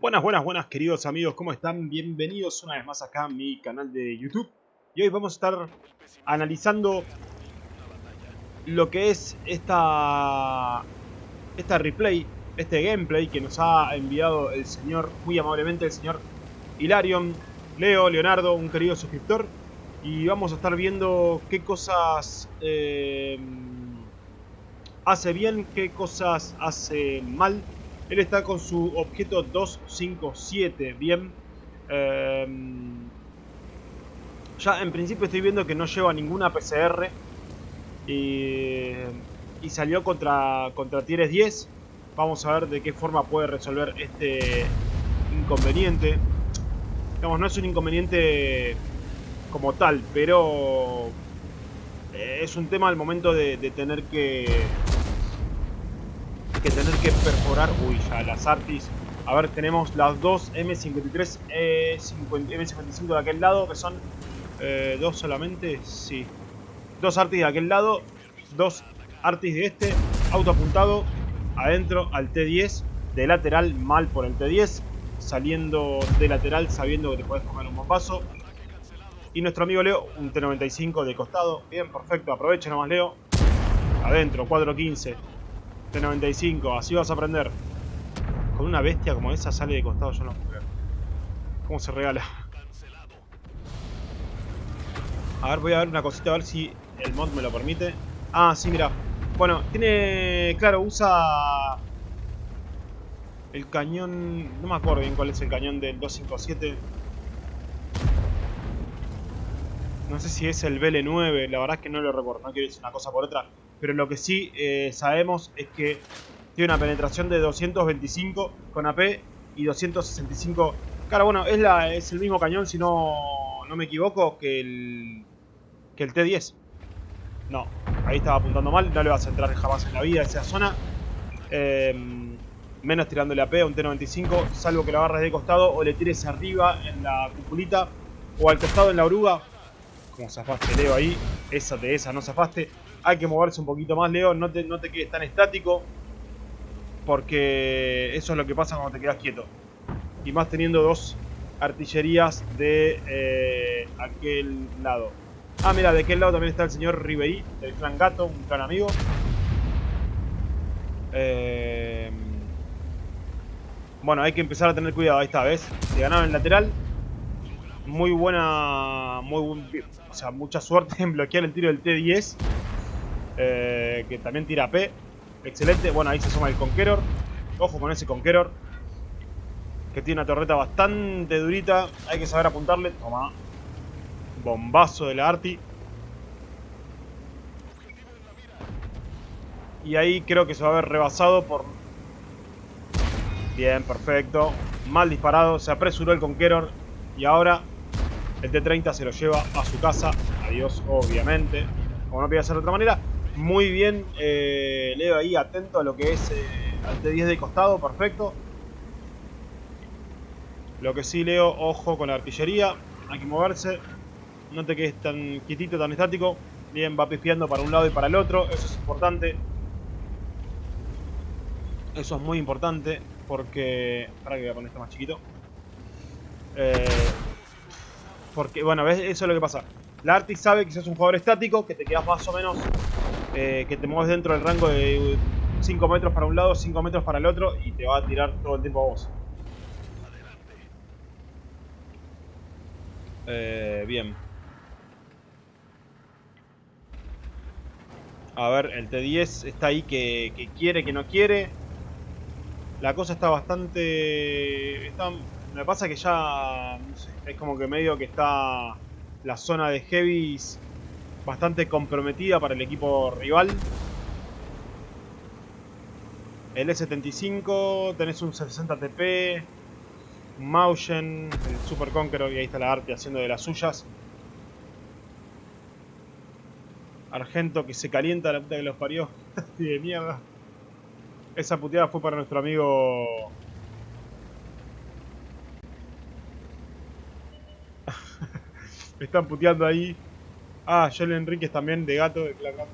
Buenas, buenas, buenas queridos amigos, ¿cómo están? Bienvenidos una vez más acá a mi canal de YouTube. Y hoy vamos a estar analizando lo que es esta, esta replay, este gameplay que nos ha enviado el señor, muy amablemente el señor Hilarion, Leo, Leonardo, un querido suscriptor. Y vamos a estar viendo qué cosas eh, hace bien, qué cosas hace mal él está con su objeto 257, bien. Em, ya en principio estoy viendo que no lleva ninguna PCR. Y, salió contra, contra Tieres 10. Vamos a ver de qué forma puede resolver este inconveniente. Digamos, no es un inconveniente como tal, pero es un tema al momento de tener que que tener que perforar... Uy, ya las Artis. A ver, tenemos las dos M53, eh, M55 de aquel lado, que son eh, dos solamente. Sí. Dos Artis de aquel lado, dos Artis de este. Auto apuntado, adentro al T10. De lateral, mal por el T10. Saliendo de lateral, sabiendo que te puedes comer un bombazo. Y nuestro amigo Leo, un T95 de costado. Bien, perfecto. Aprovecha nomás, Leo. Adentro, 415. T95, así vas a aprender. Con una bestia como esa sale de costado, yo no puedo ¿Cómo se regala? A ver, voy a ver una cosita, a ver si el mod me lo permite. Ah, sí, mira. Bueno, tiene... Claro, usa... El cañón... No me acuerdo bien cuál es el cañón del 257. No sé si es el BL9, la verdad es que no lo recuerdo. No quiero decir una cosa por otra. Pero lo que sí eh, sabemos es que tiene una penetración de 225 con AP y 265... Claro, bueno, es, la, es el mismo cañón, si no, no me equivoco, que el, que el T10. No, ahí estaba apuntando mal, no le vas a entrar jamás en la vida a esa zona. Em, menos tirándole AP a un T95, salvo que lo agarres de costado o le tires arriba en la cupulita o al costado en la oruga. Como zafaste Leo ahí, esa de esa no zafaste. Hay que moverse un poquito más, Leo. No te, no te quedes tan estático. Porque eso es lo que pasa cuando te quedas quieto. Y más teniendo dos artillerías de eh, aquel lado. Ah, mira, de aquel lado también está el señor Ribery, del clan Gato, un clan amigo. Eh, bueno, hay que empezar a tener cuidado. Ahí está, ¿ves? Se ganaron el lateral. Muy buena... Muy buen, o sea, mucha suerte en bloquear el tiro del T-10. Eh, que también tira P. Excelente. Bueno, ahí se suma el Conqueror. Ojo con ese Conqueror. Que tiene una torreta bastante durita. Hay que saber apuntarle. Toma. Bombazo de la Arti. Y ahí creo que se va a ver rebasado por... Bien, perfecto. Mal disparado. Se apresuró el Conqueror. Y ahora el T-30 se lo lleva a su casa. Adiós, obviamente. Como no podía ser de otra manera. Muy bien, eh, Leo ahí atento a lo que es eh, al T10 de costado, perfecto. Lo que sí, Leo, ojo con la artillería, hay que moverse. No te quedes tan quietito, tan estático. Bien, va pifiando para un lado y para el otro, eso es importante. Eso es muy importante porque... Para que voy a poner más chiquito. Eh, porque, bueno, ¿ves? eso es lo que pasa. La Arctic sabe que sos un jugador estático, que te quedas más o menos eh, que te mueves dentro del rango de 5 metros para un lado, 5 metros para el otro y te va a tirar todo el tiempo a vos. Eh, bien. A ver, el T10 está ahí que, quiere, que no quiere. La cosa está bastante... me pasa que ya... es como que medio que está la zona de heavies bastante comprometida para el equipo rival. El E75, tenés un 60 TP, un Mausen, el Super Conqueror y ahí está la arte haciendo de las suyas. Argento que se calienta la puta que los parió. de mierda. Esa puteada fue para nuestro amigo... Me están puteando ahí. Ah, Joel Enríquez también de gato, de clan gato.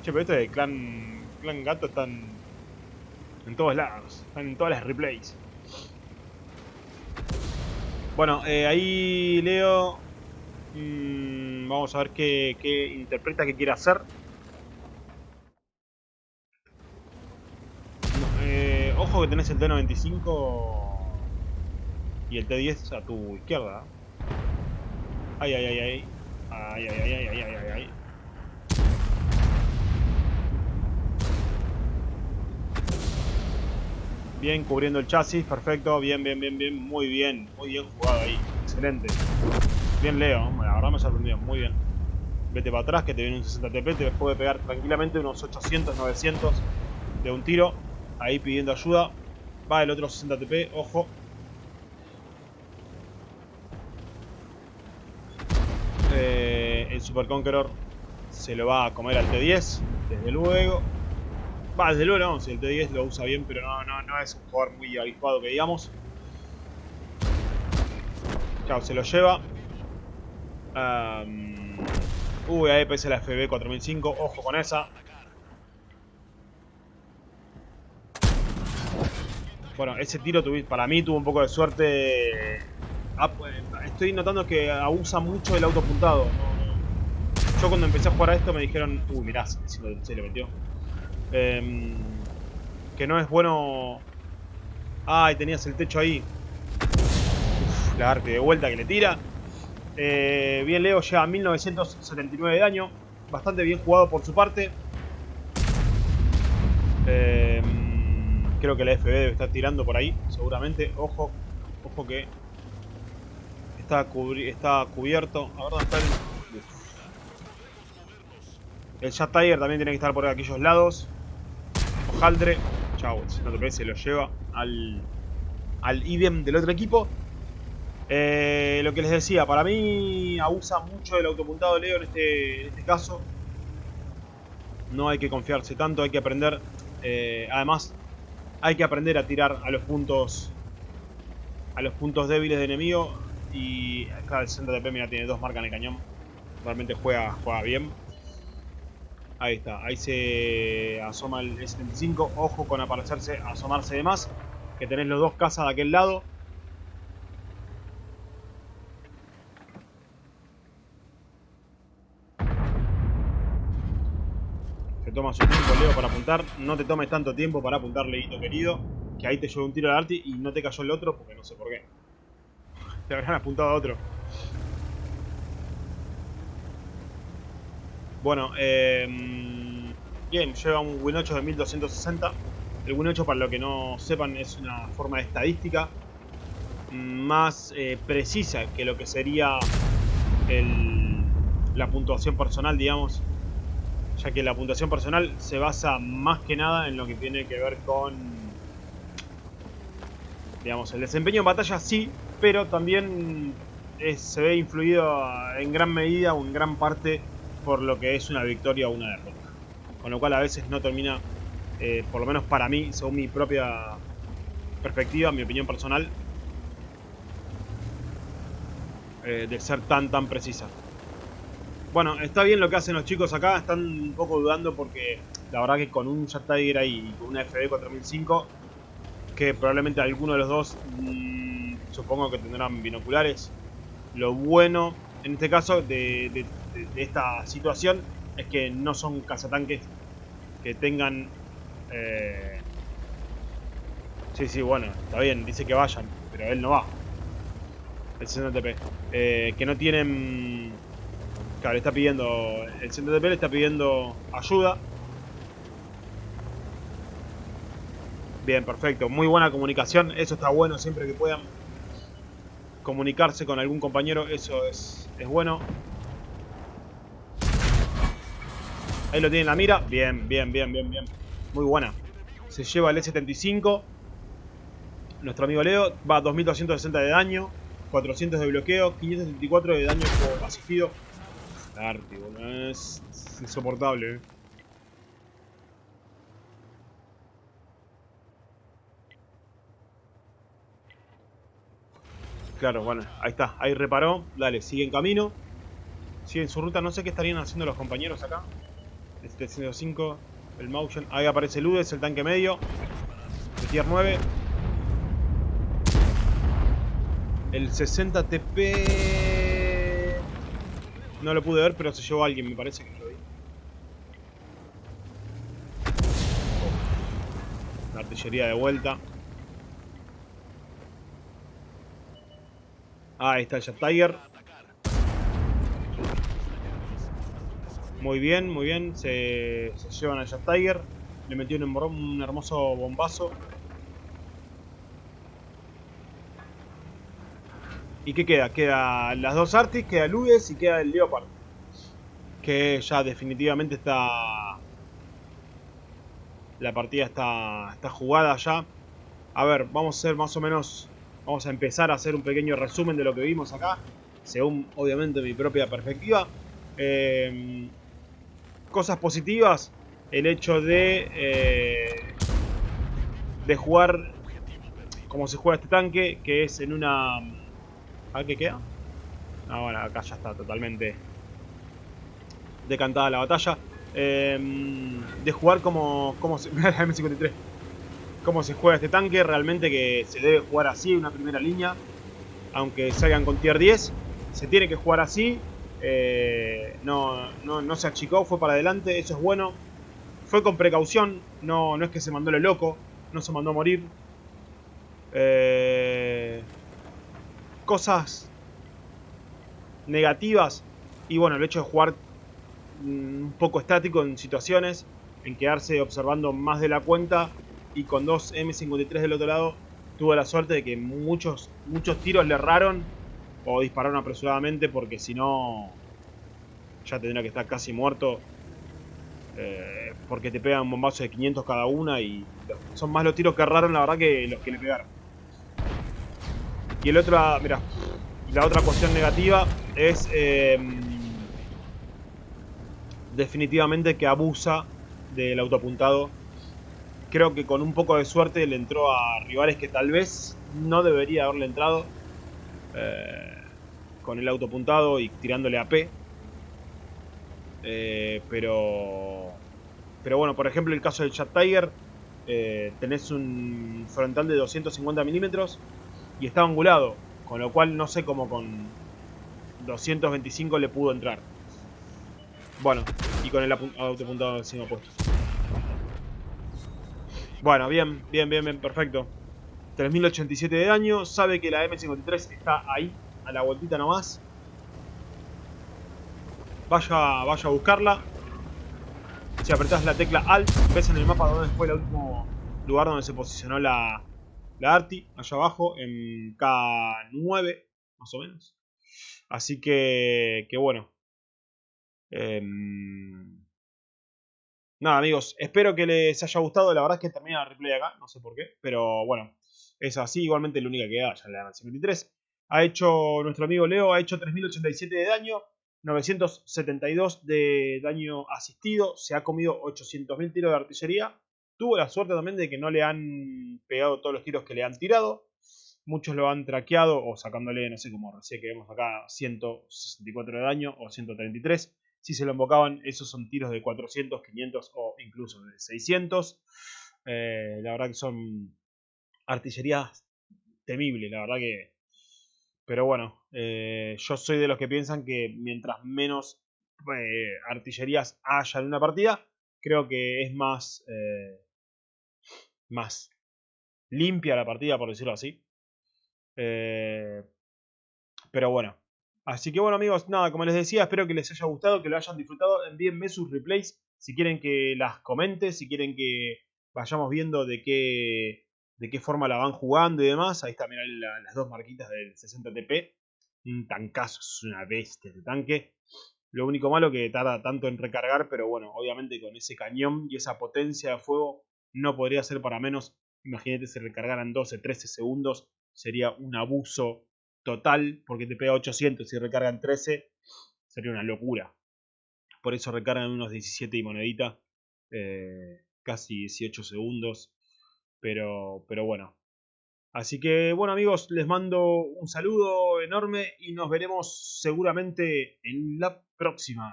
Che, pero esto de clan, clan gato están en todos lados. Están en todas las replays. Bueno, eh, ahí Leo... Mm, vamos a ver qué, qué interpreta, qué quiere hacer. Eh, ojo que tenés el T95 y el T10 a tu izquierda. Ay, ay, ay, ay. Ay, ay, ay, ay, ay, ay, ay. Bien, cubriendo el chasis, perfecto, bien, bien, bien, bien, muy bien, muy bien jugado ahí, excelente. Bien Leo, la verdad me sorprendió, muy bien. Vete para atrás que te viene un 60 TP, te puede pegar tranquilamente unos 800, 900 de un tiro. Ahí pidiendo ayuda. Va el otro 60 TP, ojo. Eh, el Super Conqueror se lo va a comer al T10, desde luego. Va, desde luego no, si el T10 lo usa bien, pero no, no, no es un jugador muy avispado que digamos. Claro, se lo lleva. Um, uy, ahí pese la FB 4005, ojo con esa. Bueno, ese tiro para mí tuvo un poco de suerte. Ah, pues, estoy notando que abusa mucho el auto apuntado. Yo cuando empecé a jugar a esto me dijeron, uy, mirá, se le metió. Em, que no es bueno... Ay, tenías el techo ahí. Uf, la arte de vuelta que le tira. Eh, bien, Leo llega a 1979 de daño. Bastante bien jugado por su parte. Em, creo que la FB debe estar tirando por ahí, seguramente. Ojo, ojo que está, está cubierto. A ver dónde está el... El Jet Tiger también tiene que estar por aquellos lados. Haldre. Chau, no se lo lleva al, al idem del otro equipo. Eh, lo que les decía, para mí abusa mucho el autopuntado Leo en este, en este caso. No hay que confiarse tanto, hay que aprender. Eh, además, hay que aprender a tirar a los puntos a los puntos débiles de enemigo. Y acá el centro de P, mira, tiene dos marcas en el cañón. Realmente juega, juega bien. Ahí está, ahí se asoma el S75. Ojo con aparecerse, asomarse de más. Que tenés los dos casas de aquel lado. Se toma su tiempo Leo para apuntar. No te tomes tanto tiempo para apuntar, Leito querido. Que ahí te llevó un tiro al arti y no te cayó el otro porque no sé por qué. Te habrán apuntado a otro. Bueno, eh, bien, lleva un Win 8 de 1260. El Win 8, para lo que no sepan, es una forma de estadística más eh, precisa que lo que sería la puntuación personal, digamos. Ya que la puntuación personal se basa más que nada en lo que tiene que ver con... Digamos, el desempeño en batalla sí, pero también se ve influido en gran medida o en gran parte por lo que es una victoria o una derrota. Con lo cual a veces no termina, eh, por lo menos para mí, según mi propia perspectiva, mi opinión personal, eh, de ser tan tan precisa. Bueno, está bien lo que hacen los chicos acá, están un poco dudando porque la verdad que con un Jet Tiger ahí y con una FD 4005, que probablemente alguno de los dos mmm, supongo que tendrán binoculares, lo bueno en este caso de, esta situación es que no son cazatanques que tengan... Eh... Sí, sí, bueno, está bien, dice que vayan, pero él no va. El CNTP. Eh, que no tienen... Claro, está pidiendo... El CNTP le está pidiendo ayuda. Bien, perfecto. Muy buena comunicación. Eso está bueno siempre que puedan comunicarse con algún compañero. Eso es es bueno. Ahí lo tiene en la mira. Bien, bien, bien, bien, bien. Muy buena. Se lleva el E75. Nuestro amigo Leo va a 2260 de daño. 400 de bloqueo. 574 de daño por asistido. Arte, Es insoportable, eh. Claro, bueno, ahí está, ahí reparó. Dale, sigue en camino. Sigue en su ruta, no sé qué estarían haciendo los compañeros acá. Este 105, el motion. Ahí aparece Ludes, el tanque medio. De tier 9. El 60 TP... No lo pude ver, pero se llevó a alguien, me parece que lo vi. La artillería de vuelta. Ahí está Jet Tiger. Muy bien, muy bien. Se, llevan al Jet Tiger. Le metió un, un hermoso bombazo. ¿Y qué queda? Queda las dos Artis, queda el y queda el Leopard. Que ya definitivamente está... La partida está, está jugada ya. A ver, vamos a hacer más o menos... Vamos a empezar a hacer un pequeño resumen de lo que vimos acá. Según, obviamente, mi propia perspectiva. Eh, cosas positivas. El hecho de... Eh, de jugar como se juega este tanque, que es en una a qué queda. Ah, bueno, acá ya está totalmente decantada la batalla. Em, de jugar como, como se, M53. Cómo se juega este tanque. Realmente que se debe jugar así, una primera línea. Aunque salgan con tier 10. Se tiene que jugar así. Eh, no, no, se achicó, fue para adelante. Eso es bueno. Fue con precaución. No, no es que se mandó lo loco. No se mandó a morir. Eh, cosas negativas. Y bueno, el hecho de jugar mm, un poco estático en situaciones, en quedarse observando más de la cuenta y con dos M53 del otro lado, tuvo la suerte de que muchos, muchos tiros le erraron o dispararon apresuradamente porque si no ya tendría que estar casi muerto. Eh, porque te pegan un bombazo de 500 cada una y son más los tiros que erraron la verdad que los que le pegaron. Y el otro, mira, la otra cuestión negativa es em, definitivamente que abusa del autoapuntado. Creo que con un poco de suerte le entró a rivales que tal vez no debería haberle entrado. Eh, con el autoapuntado y tirándole a P. Eh, pero... Pero bueno, por ejemplo el caso del Chat Tiger. Eh, tenés un frontal de 250 milímetros y estaba angulado, con lo cual no sé cómo con 225 le pudo entrar. Bueno, y con el autopuntado encima puesto. Bueno, bien, bien, bien, bien, perfecto. 3087 de daño, sabe que la M53 está ahí, a la vueltita nomás. Vaya, vaya a buscarla. Si apretás la tecla Alt, ves en el mapa donde fue el último lugar donde se posicionó la, la Arti, allá abajo, en K9, más o menos. Así que, que bueno. Em, nada, amigos, espero que les haya gustado. La verdad es que termina el replay acá, no sé por qué, pero bueno, es así. Igualmente, la única que da, ya le dan al 53. Ha hecho, nuestro amigo Leo, ha hecho 3087 de daño. 972 de daño asistido, se ha comido 800.000 tiros de artillería, Tuvo la suerte también de que no le han pegado todos los tiros que le han tirado. Muchos lo han traqueado o sacándole, no sé, como recién que vemos acá, 164 de daño o 133. Si se lo invocaban, esos son tiros de 400, 500 o incluso de 600. Eh, la verdad que son artillerías temibles, la verdad que... Pero bueno, eh, yo soy de los que piensan que mientras menos eh, artillerías haya en una partida, creo que es más más limpia la partida, por decirlo así. Pero bueno. Así que bueno amigos, nada, como les decía, espero que les haya gustado, que lo hayan disfrutado. Envíenme sus replays si quieren que las comente, si quieren que vayamos viendo de qué, de qué forma la van jugando y demás. Ahí están, las dos marquitas del 60TP. Un tancazo, es una bestia de tanque. Lo único malo que tarda tanto en recargar, pero bueno, obviamente con ese cañón y esa potencia de fuego no podría ser para menos. Imagínate si recargaran 12, 13 segundos, sería un abuso total, porque te pega 800 y recargan 13, sería una locura. Por eso recargan unos 17 y monedita, eh, casi 18 segundos, pero, pero bueno. Así que bueno amigos, les mando un saludo enorme y nos veremos seguramente en la próxima.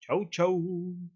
Chau chau.